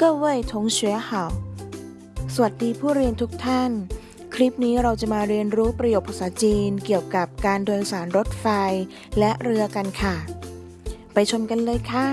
各位同学好สวัสดีผู้เรียนทุกท่าน คลิปนี้เราจะมาเรียนรู้ประโยคภาษาจีนเกี่ยวกับการโดยสารรถไฟและเรือกันค่ะ ไปชมกันเลยค่ะ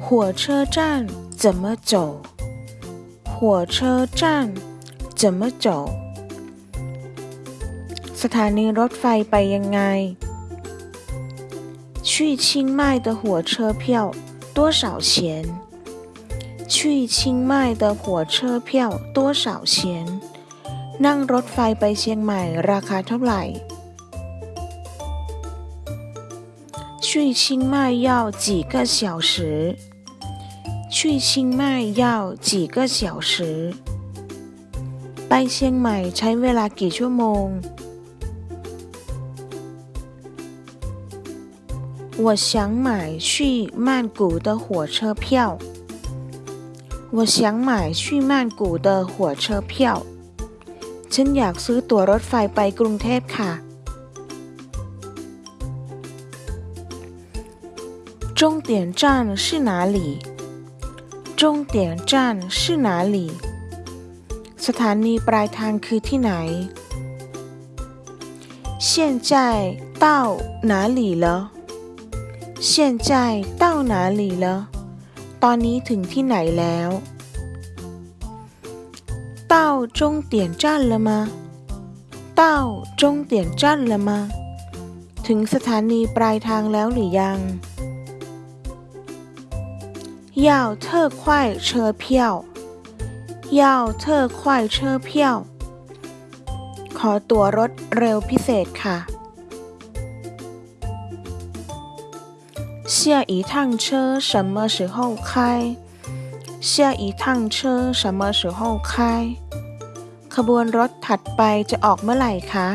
火车站怎么走？火车站怎么走？สถานีรถไฟไปยังไง去清迈的火车票多少钱？去清迈的火车票多少钱？นั่งรถไฟไปเชียงใหม่ราคาเท่าไหร่去清迈要几个小时？ 去清迈要几个小时ไปเชียงใหม่ใช้เวลากี่ชั่วโมง我想买去曼谷的火车票我想买去曼谷的火车票ฉันอยากซื้อตั๋วรถไฟไปกรุงเทพค่ะ终点站是哪里？ 终点站是哪里สถานีปลายทางคือที่ไหน现在到哪里了现在到哪里了ตอนนี้ถึงที่ไหนแล้ว到终点站了吗到终点站了吗ถึงสถานีปลายทางแล้วหรือยัง 要特快车票要特快车票ขอตั๋วรถเร็วพิเศษค่ะ下一趟车什么时候开下一趟车什么时候开ขบวนรถถัดไปจะออกเมื่อไหร่คะ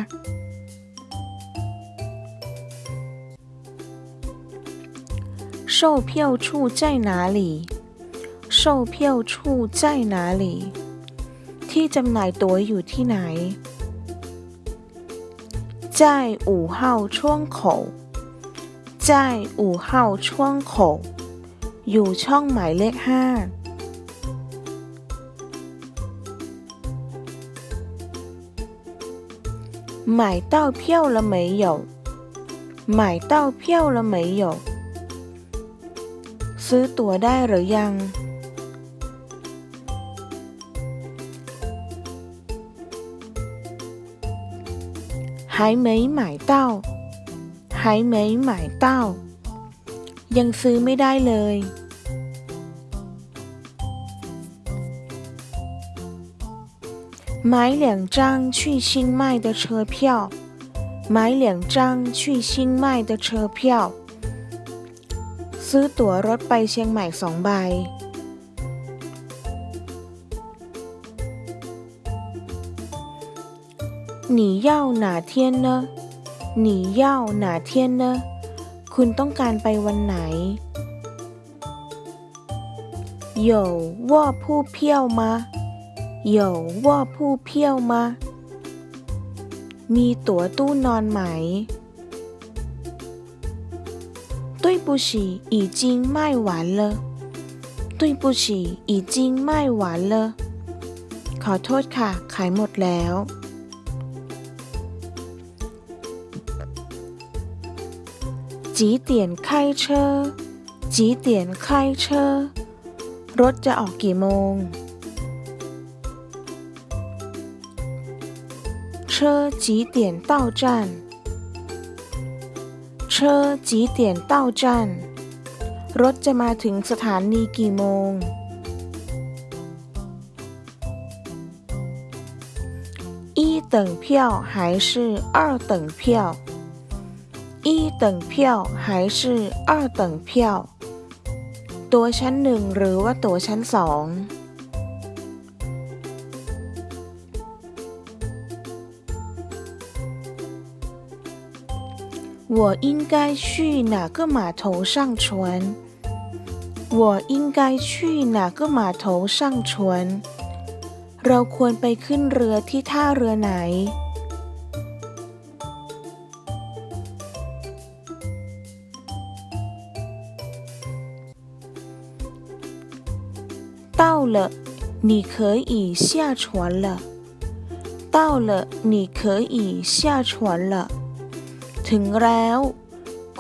售票处在哪里售票处在哪里ที่จำหน่ายตั๋วอยู่ที่ไหน在五号窗口在五号窗口อยู่ช่องหมายเลขห้า买到票了没有买到票了没有 ซื้อตั๋วได้หรือยัง还没买到还没买到ยังซื้อไม่ได้เลย买两张去清迈的车票买两张去清迈的车票 ซื้อตั๋วรถไปเชียงใหม่สองใบ你要哪天呢你要哪天呢คุณต้องการไปวันไหน有卧铺票吗有卧铺票吗มีตั๋วตู้นอนไหม 不起，已经卖完了。对不起，已经卖完了。ขอโทษค่ะ ขายหมดแล้ว几点开车几点开车รถจะออกกี่โมง 车几点到站车几点到站รถจะมาถึงสถานีกี่โมง 一等票还是二等票一等票还是二等票ตัวชั้นหนึ่งหรือว่าตัวชั้นสอง 我应该去哪个码头上船？我应该去哪个码头上船？เราควรไปขึ้นเรือที่ท่าเรือไหน 到了，你可以下船了。到了，你可以下船了。 ถึงแล้ว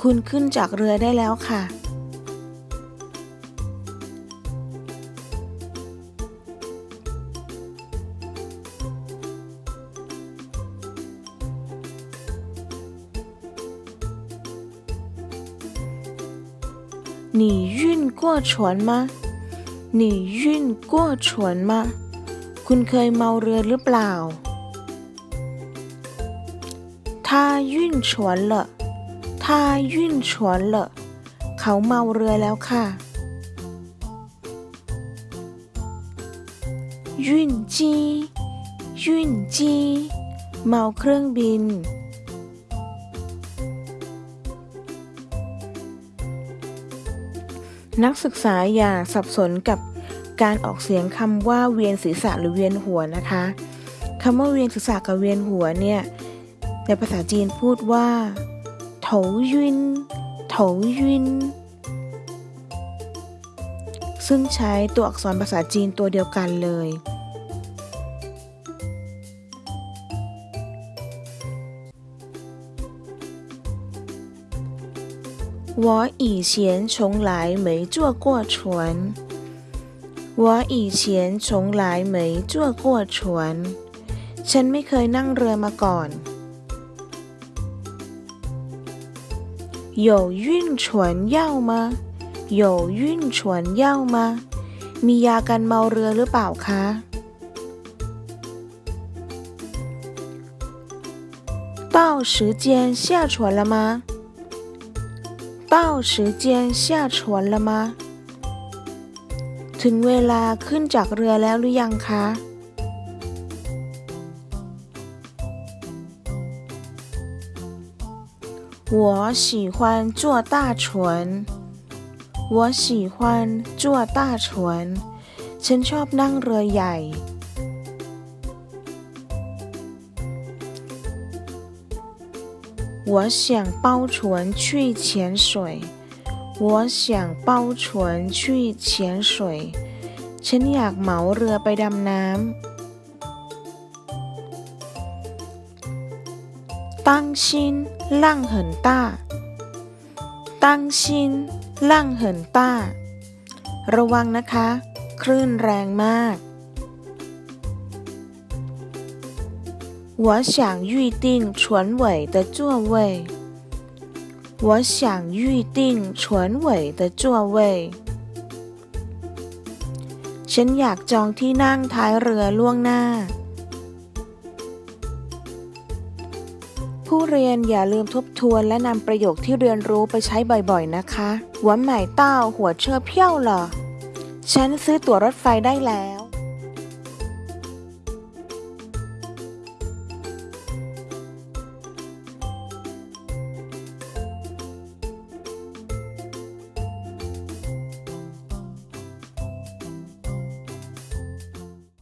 คุณขึ้นจากเรือได้แล้วค่ะ 你晕过船吗你晕过船吗คุณเคยเมาเรือหรือเปล่า 他晕船了他晕船了เขาเมาเรือแล้วค่ะยุ่นจียุ่นจีเมาเครื่องบิน นักศึกษาอย่าสับสนกับการออกเสียงคำว่าเวียนศีรษะหรือเวียนหัวนะคะคำว่าเวียนศีรษะกับเวียนหัวเนี่ย ในภาษาจีนพูดว่าโถยุนโถยุนซึ่งใช้ตัวอักษรภาษาจีนตัวเดียวกันเลย我以前从来没坐过船。我以前从来没坐过船。ฉันไม่เคยนั่งเรือมาก่อน 有晕船药吗有晕船药吗มียากันเมาเรือหรือเปล่าคะ到时间下船了吗到时间下船了吗ถึงเวลาขึ้นจากเรือแล้วหรือยังคะ 我喜欢坐大船我喜欢坐大船ฉันชอบนั่งเรือใหญ่我想包船去潜水。我想包船去潜水。ฉันอยากเหมาเรือไปดำน้ำ当心 浪很大当心浪很大ระวังนะคะ คลื่นแรงมาก我想预定船尾的座位。我想预定船尾的座位。ฉันอยากจองที่นั่งท้ายเรือล่วงหน้า ผู้เรียนอย่าลืมทบทวนและนำประโยคที่เรียนรู้ไปใช้บ่อยๆนะคะหวนใหม่เต้าหัวเชื่อเพี้ยวเหรอฉันซื้อตั๋วรถไฟได้แล้ว